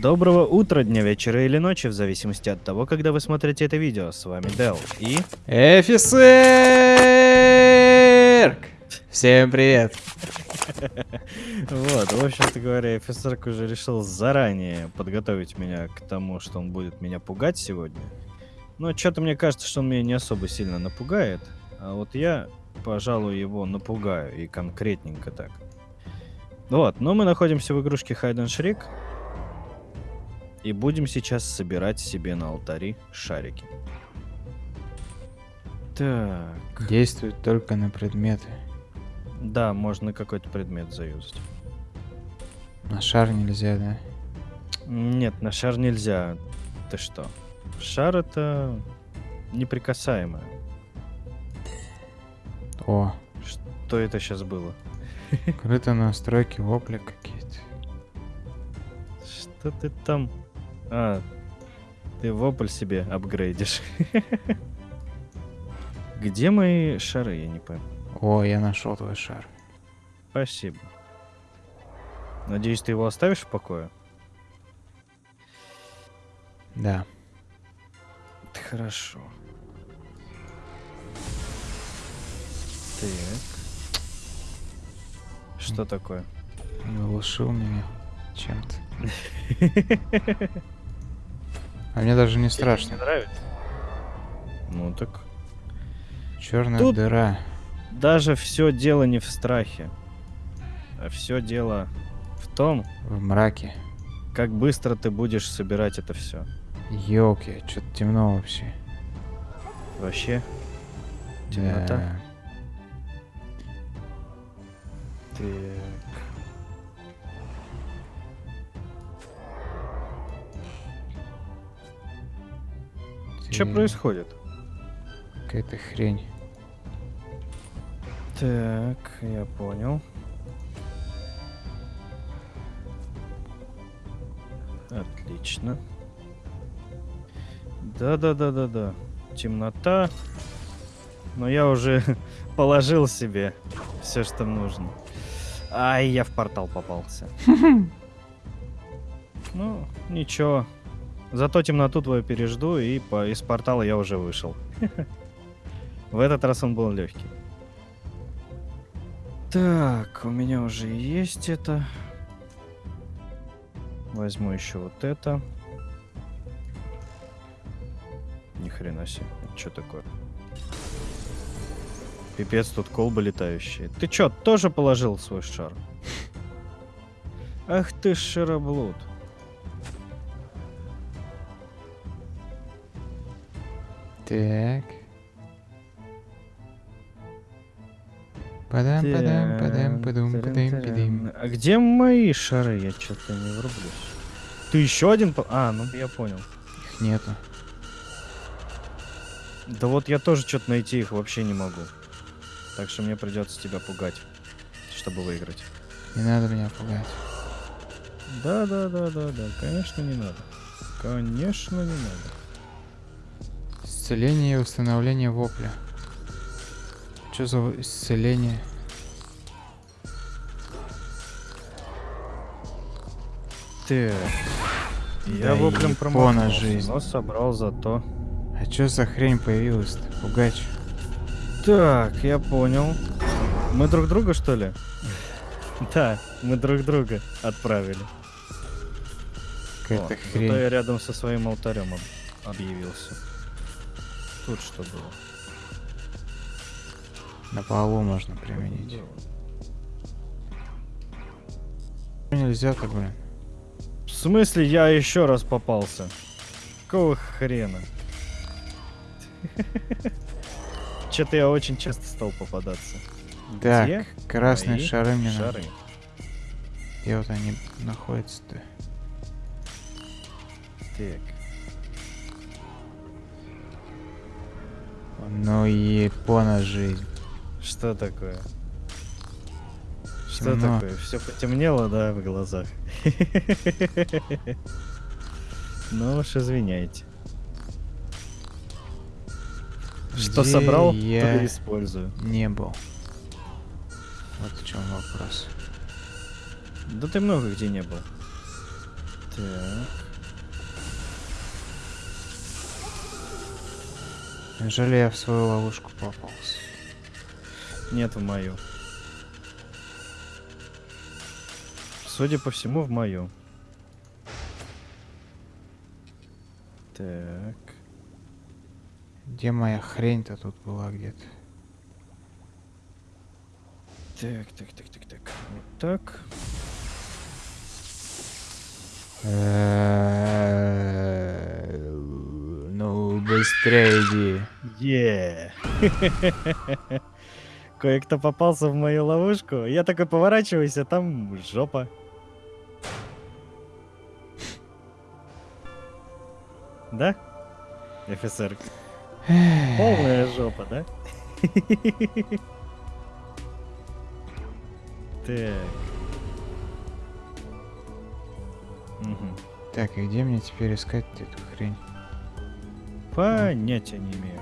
Доброго утра, дня, вечера или ночи, в зависимости от того, когда вы смотрите это видео. С вами Дел и... Офицер! Всем привет. Вот, в общем-то говоря, офицерк уже решил заранее подготовить меня к тому, что он будет меня пугать сегодня. Но что-то мне кажется, что он меня не особо сильно напугает. А вот я, пожалуй, его напугаю, и конкретненько так. Вот, но мы находимся в игрушке Hide and Shriek. И будем сейчас собирать себе на алтари шарики. Так. Действует только на предметы. Да, можно какой-то предмет заюзать. На шар нельзя, да? Нет, на шар нельзя. Ты что? Шар это неприкасаемое. О, Что это сейчас было? скрыто настройки вопля какие-то. Что ты там? А, ты вопль себе апгрейдишь. Где мои шары, я не пойму. О, я нашел твой шар. Спасибо. Надеюсь, ты его оставишь в покое? Да. Хорошо. Так. Что такое? Глушил меня чем-то. А мне даже не Не страшно. нравится? Ну так. Черная Тут- дыра. Даже все дело не в страхе. А все дело в том, В мраке. как быстро ты будешь собирать это все. Ёлки, что-то темно вообще. Вообще. Темнота. Да. Так. Что происходит? Какая-то хрень. Так, я понял. Отлично. Да-да-да-да-да. Темнота. Но я уже положил себе все, что нужно. Ай, я в портал попался. Ну, ничего. Зато темноту твою пережду, и по, из портала я уже вышел. В этот раз он был легкий. Так, у меня уже есть это. Возьму еще вот это. Ни хрена себе. Что такое? Пипец, тут колбы летающие. Ты чё, тоже положил свой шар? Ах ты ж шароблуд. Так. Падам, падам, падам, падум, падам, падам. А где мои шары? Я что-то не врублюсь. Ты еще один? А, ну я понял. Их нету. Да вот я тоже что-то найти их вообще не могу. Так что мне придется тебя пугать, чтобы выиграть. Не надо меня пугать. Да, да, да, да, да, конечно не надо. Конечно не надо. Исцеление и установление вопля. Что за исцеление? Так. Я Да воплем промахнулся, жизнь. но собрал зато. А что за хрень появилась-то? Пугач. Так, я понял. Мы друг друга, что ли? Да, мы друг друга отправили. Какая-то О, зато хрень. я рядом со своим алтарем об- объявился. Тут что было? На полу можно применить. Нельзя-то, блин. В смысле я еще раз попался? Какого хрена? Че-то я очень часто стал попадаться. Так, Где красные Мои шары мне. Шары. Где вот они находятся-то? Так. Ну епона жизнь. Что такое? Что Темно. такое? Все потемнело, да, в глазах? Ну уж извиняйте. Что Где собрал, я и использую. Не был. Вот в чем вопрос. Да ты много где не был. Так. Неужели я в свою ловушку попался? Нет, в мою. Судя по всему, в мою. Так. Где моя хрень-то тут была где-то? Так, так, так, так, так. Вот так. Ну, быстрее иди. Е. Кое-кто попался в мою ловушку. Я такой поворачиваюсь, а там жопа. Да? Офицер. Полная жопа, да? Так. Так, и где мне теперь искать эту хрень? Понятия не имею.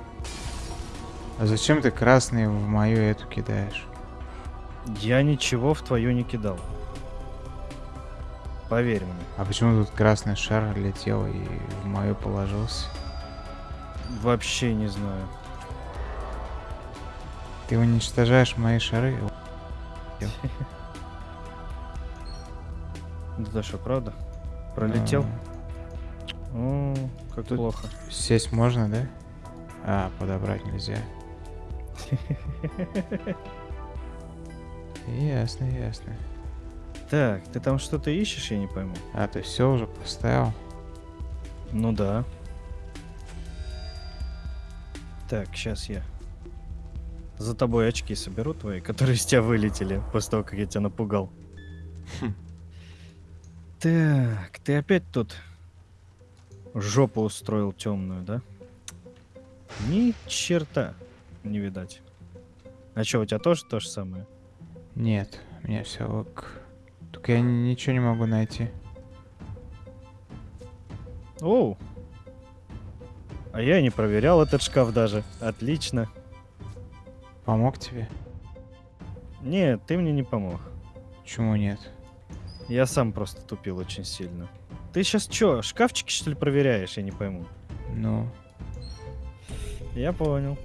А зачем ты красный в мою эту кидаешь? Я ничего в твою не кидал. Поверь мне. А почему тут красный шар летел и в мою положился? Вообще не знаю. Ты уничтожаешь мои шары? Да что, правда? Пролетел? А, О, как Тут- плохо. Сесть можно, да? А, подобрать нельзя. Ясно, ясно. Так, ты там что-то ищешь, я не пойму. А, ты все уже поставил? Ну да. Так, сейчас я за тобой очки соберу твои, которые с тебя вылетели после того, как я тебя напугал. Хм. Так, ты опять тут жопу устроил темную, да? Ни черта не видать. А что, у тебя тоже то же самое? Нет, у меня все ок. Только я ничего не могу найти. Оу. А я не проверял этот шкаф даже. Отлично. Помог тебе? Нет, ты мне не помог. Почему нет? Я сам просто тупил очень сильно. Ты сейчас что, шкафчики что ли проверяешь? Я не пойму. Ну, Я понял.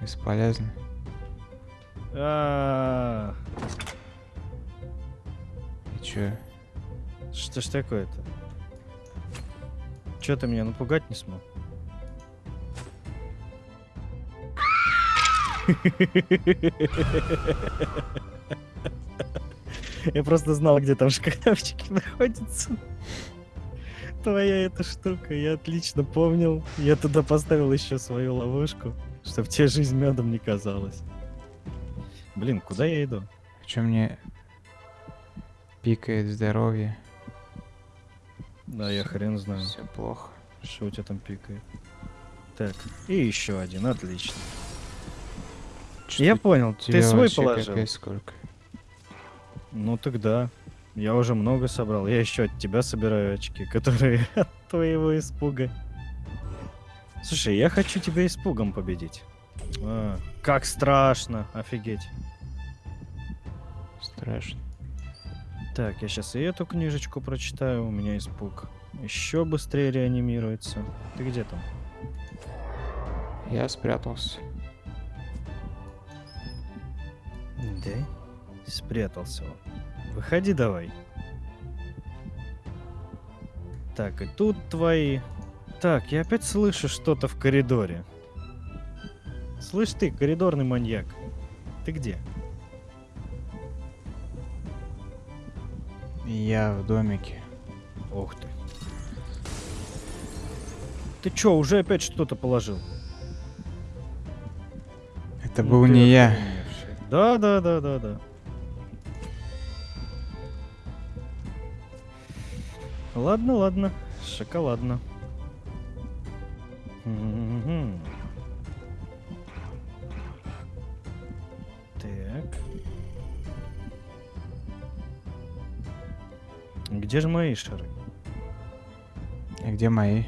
бесполезно. А, И чё? Что ж такое-то? Че ты меня напугать не смог? Я просто знал, где там шкафчики находятся. Твоя эта штука, я отлично помнил. Я туда поставил еще свою ловушку, чтобы тебе жизнь медом не казалась. Блин, куда я иду? Чё мне пикает здоровье? Да, я хрен знаю. Все плохо. Что у тебя там пикает? Так, и еще один, отлично. Чё Я понял, ты свой положил. сколько? Ну тогда. Я уже много собрал. Я еще от тебя собираю очки, которые от твоего испуга. Слушай, я хочу тебя испугом победить. А, как страшно, офигеть. Страшно. Так, я сейчас и эту книжечку прочитаю, у меня испуг. Еще быстрее реанимируется. Ты где там? Я спрятался. Да? Спрятался он. Выходи давай. Так, и тут твои. Так, я опять слышу что-то в коридоре. Слышь ты, коридорный маньяк. Ты где? Я в домике. Ух ты. Ты чё, уже опять что-то положил? Это Ну был не я. Да, да, да, да, да. Ладно, ладно. Шоколадно. Мгм. Так. Где же мои шары? А где мои?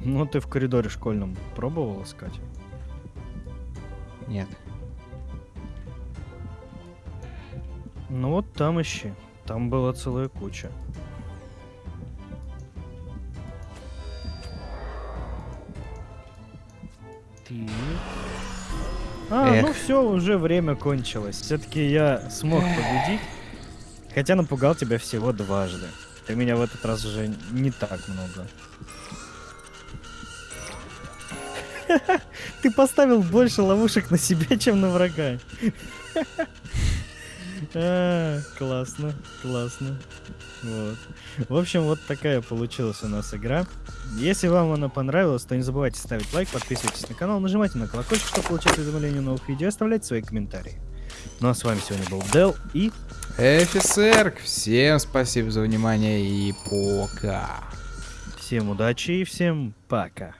Ну, ты в коридоре школьном пробовал искать? Нет. Ну вот там ищи. Там была целая куча. А, ну Эх. все, уже время кончилось. Все-таки я смог победить. Хотя напугал тебя всего дважды. Ты меня в этот раз уже не так много. Ты поставил больше ловушек на себя, чем на врага. А, Классно, классно. Вот. В общем, вот такая получилась у нас игра. Если вам она понравилась, то не забывайте ставить лайк, подписывайтесь на канал, нажимайте на колокольчик, чтобы получать уведомления о новых видео, оставляйте свои комментарии. Ну а с вами сегодня был Дел и Офицер, всем спасибо за внимание и пока. всем удачи и всем пока.